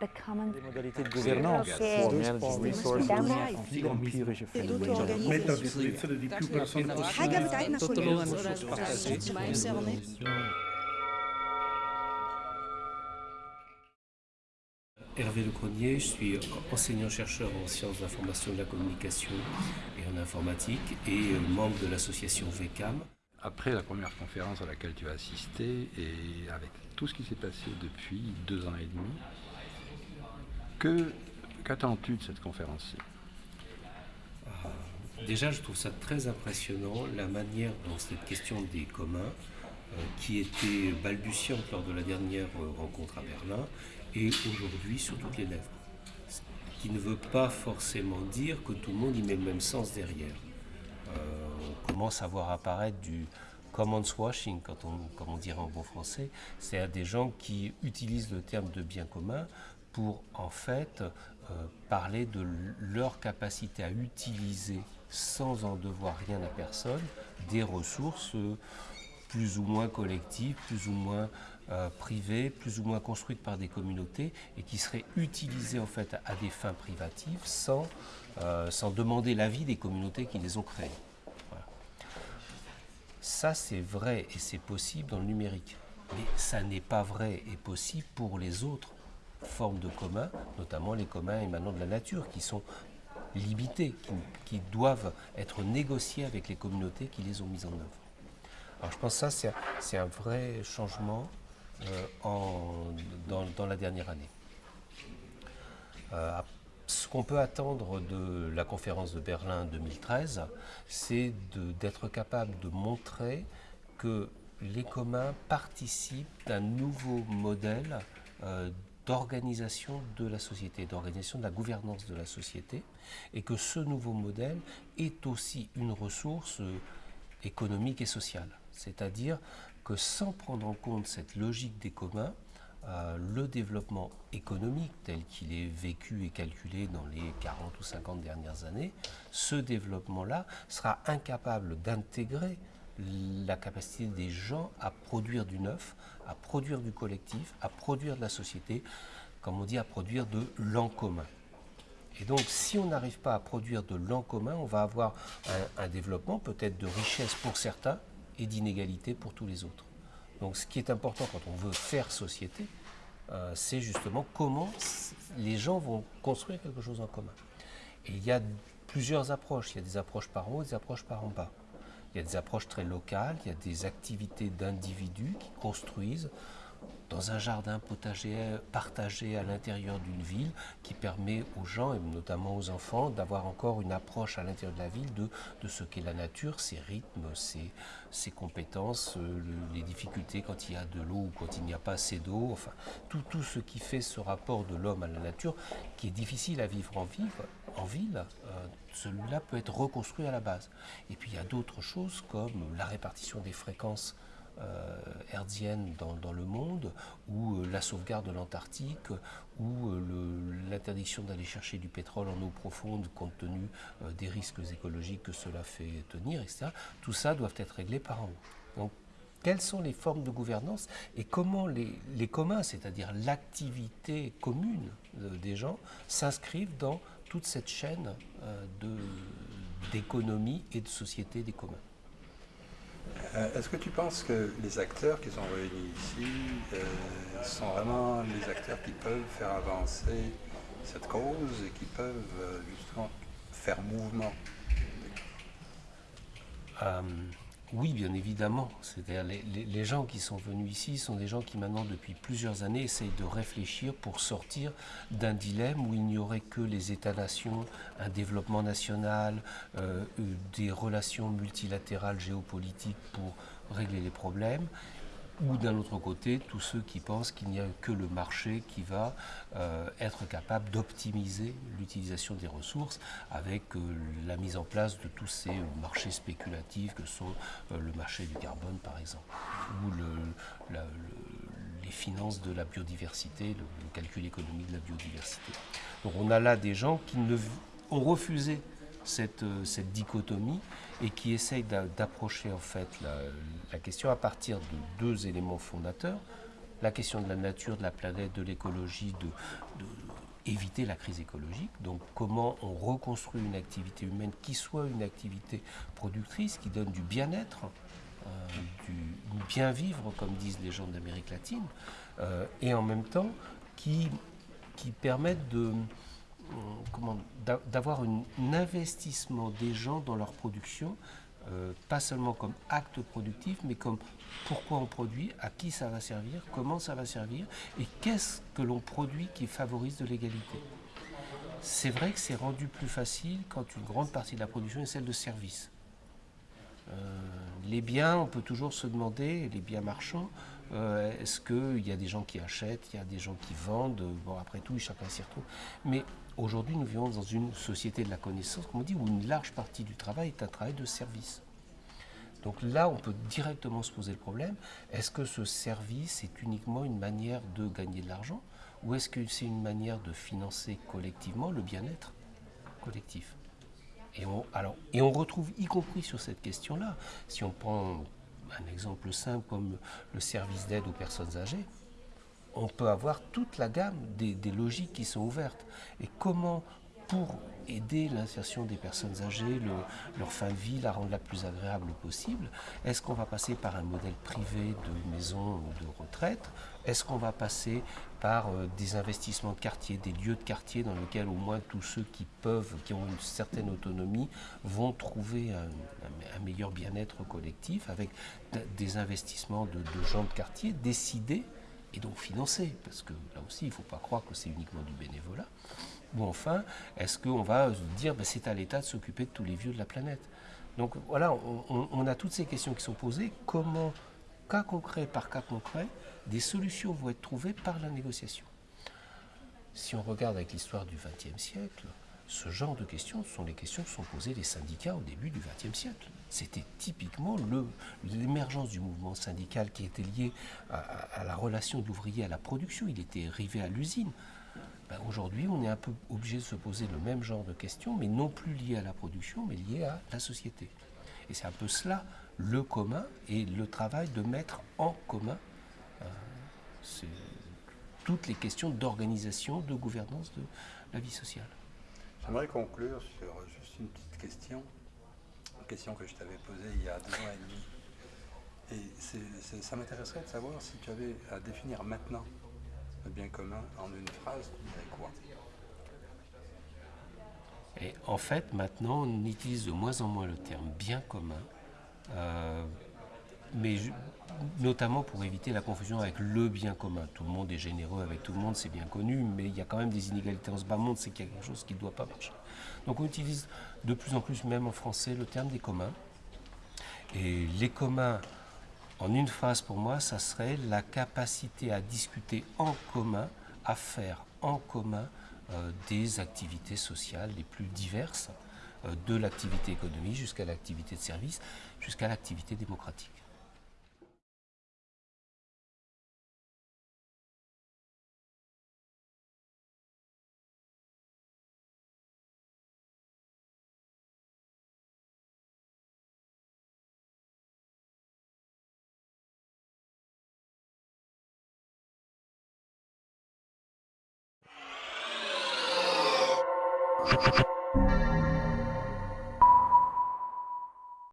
Les modalités de gouvernance. Hervé Lecronier, je suis enseignant-chercheur en sciences de l'information et de la communication et en informatique et euh, membre de l'association VECAM. Après la première conférence à laquelle tu as assisté et avec tout ce qui s'est passé depuis deux ans et demi, qu'attends-tu de cette conférence-ci? Déjà, je trouve ça très impressionnant la manière dont cette question des communs, euh, qui était balbutiante lors de la dernière euh, rencontre à Berlin, est aujourd'hui sur toutes les lèvres. Ce qui ne veut pas forcément dire que tout le monde y met le même sens derrière. Euh, on commence à voir apparaître du commons washing, quand on, comme on dirait en bon français, c'est à des gens qui utilisent le terme de bien commun pour en fait euh, parler de leur capacité à utiliser sans en devoir rien à personne des ressources euh, plus ou moins collectives, plus ou moins euh, privées, plus ou moins construites par des communautés et qui seraient utilisées en fait à des fins privatives sans, sans demander l'avis des communautés qui les ont créées. Ça, c'est vrai et c'est possible dans le numérique. Mais ça n'est pas vrai et possible pour les autres formes de communs, notamment les communs émanant de la nature, qui sont limités, qui, doivent être négociés avec les communautés qui les ont mises en œuvre. Alors je pense que ça, c'est un- vrai changement euh, dans, la dernière année. Euh, ce qu'on peut attendre de la conférence de Berlin 2013, c'est d'être capable de montrer que les communs participent d'un nouveau modèle euh, d'organisation de la société, d'organisation de la gouvernance de la société, et que ce nouveau modèle est aussi une ressource euh, économique et sociale. C'est-à-dire que sans prendre en compte cette logique des communs, euh, le développement économique tel qu'il est vécu et calculé dans les 40 ou 50 dernières années, ce développement-là sera incapable d'intégrer la capacité des gens à produire du neuf, à produire du collectif, à produire de la société, comme on dit, à produire de l'en commun. Et donc, si on n'arrive pas à produire de l'en commun, on va avoir un, développement peut-être de richesse pour certains et d'inégalité pour tous les autres. Donc, ce qui est important quand on veut faire société, euh, c'est justement comment les gens vont construire quelque chose en commun. Et il y a plusieurs approches. Il y a des approches par haut des approches par en bas. Il y a des approches très locales, il y a des activités d'individus qui construisent dans un jardin potager partagé à l'intérieur d'une ville qui permet aux gens, et notamment aux enfants, d'avoir encore une approche à l'intérieur de la ville de, ce qu'est la nature, ses rythmes, ses, compétences, euh, le- les difficultés quand il y a de l'eau ou quand il n'y a pas assez d'eau, enfin tout, tout ce qui fait ce rapport de l'homme à la nature qui est difficile à vivre en, vivre, en ville, euh, celui-là peut être reconstruit à la base. Et puis il y a d'autres choses comme la répartition des fréquences euh, hertzienne dans, le monde, ou euh, la sauvegarde de l'Antarctique, ou l'interdiction d'aller chercher du pétrole en eau profonde compte tenu des risques écologiques que cela fait tenir, etc. Tout ça doit être réglé par en haut. Donc, quelles sont les formes de gouvernance et comment les, communs, c'est-à-dire l'activité commune des gens, s'inscrivent dans toute cette chaîne euh, d'économie et de société des communs. Euh, Est-ce que tu penses que les acteurs qui sont réunis ici euh, sont vraiment les acteurs qui peuvent faire avancer cette cause et qui peuvent euh, justement faire mouvement? Euh, oui, bien évidemment. C'est-à-dire les, gens qui sont venus ici sont des gens qui maintenant depuis plusieurs années essayent de réfléchir pour sortir d'un dilemme où il n'y aurait que les États-nations, un développement national, euh, euh, des relations multilatérales géopolitiques pour régler les problèmes. Ou d'un autre côté, tous ceux qui pensent qu'il n'y a que le marché qui va euh, être capable d'optimiser l'utilisation des ressources avec euh, la mise en place de tous ces marchés spéculatifs que sont euh, le marché du carbone par exemple, ou les finances de la biodiversité, le, calcul économique de la biodiversité. Donc on a là des gens qui ont refusé cette, euh, cette dichotomie et qui essaye d'a- d'approcher en fait la, question à partir de deux éléments fondateurs. la question de la nature, de la planète, de l'écologie, de, éviter la crise écologique. Donc comment on reconstruit une activité humaine qui soit une activité productrice, qui donne du bien-être, euh, du bien vivre, comme disent les gens d'Amérique latine, euh, et en même temps qui, qui permettent de d'avoir un investissement des gens dans leur production, pas seulement comme acte productif, mais comme pourquoi on produit, à qui ça va servir, comment ça va servir, et qu'est-ce que l'on produit qui favorise de l'égalité. C'est vrai que c'est rendu plus facile quand une grande partie de la production est celle de services. Euh, les biens, on peut toujours se demander, les biens marchands, euh, est-ce qu'il y a des gens qui achètent, il y a des gens qui vendent, bon après tout, chacun s'y retrouve. Mais aujourd'hui, nous vivons dans une société de la connaissance, comme on dit, où une large partie du travail est un travail de service. Donc là, on peut directement se poser le problème, est-ce que ce service est uniquement une manière de gagner de l'argent ou est-ce que c'est une manière de financer collectivement le bien-être collectif? Et on, et on retrouve, y compris sur cette question-là, si on prend un exemple simple comme le service d'aide aux personnes âgées, on peut avoir toute la gamme des, logiques qui sont ouvertes. Et comment pour aider l'insertion des personnes âgées, leur fin de vie, la rendre la plus agréable possible Est-ce qu'on va passer par un modèle privé de maison ou de retraite? Est-ce qu'on va passer par euh, des investissements de quartier, des lieux de quartier dans lesquels au moins tous ceux qui peuvent, qui ont une certaine autonomie, vont trouver un, meilleur bien-être collectif avec des investissements de, de gens de quartier décidés et donc financés Parce que là aussi, il ne faut pas croire que c'est uniquement du bénévolat. Ou enfin, est-ce qu'on va dire que ben, c'est à l'État de s'occuper de tous les vieux de la planète? Donc voilà, on, a toutes ces questions qui sont posées. Comment, cas concret par cas concret, des solutions vont être trouvées par la négociation? Si on regarde avec l'histoire du XXe siècle, ce genre de questions sont les questions que sont posées les syndicats au début du XXe siècle. C'était typiquement l'émergence du mouvement syndical qui était lié à, la relation de l'ouvrier à la production. Il était arrivé à l'usine. Ben, aujourd'hui, on est un peu obligé de se poser le même genre de questions, mais non plus liées à la production, mais liées à la société. Et c'est un peu cela, le commun et le travail de mettre en commun euh, toutes les questions d'organisation, de gouvernance de la vie sociale. J'aimerais conclure sur juste une petite question, une question que je t'avais posée il y a deux ans et demi. Et ça m'intéresserait de savoir si tu avais à définir maintenant bien commun en une phrase, quoi? Et en fait, maintenant, on utilise de moins en moins le terme bien commun, euh, mais notamment pour éviter la confusion avec le bien commun. Tout le monde est généreux avec tout le monde, c'est bien connu, mais il y a quand même des inégalités en ce bas monde, c'est quelque chose qui ne doit pas marcher. Donc on utilise de plus en plus, même en français, le terme des communs. Et les communs en une phrase pour moi, ça serait la capacité à discuter en commun, à faire en commun euh, des activités sociales les plus diverses, euh, de l'activité économique jusqu'à l'activité de service, jusqu'à l'activité démocratique. you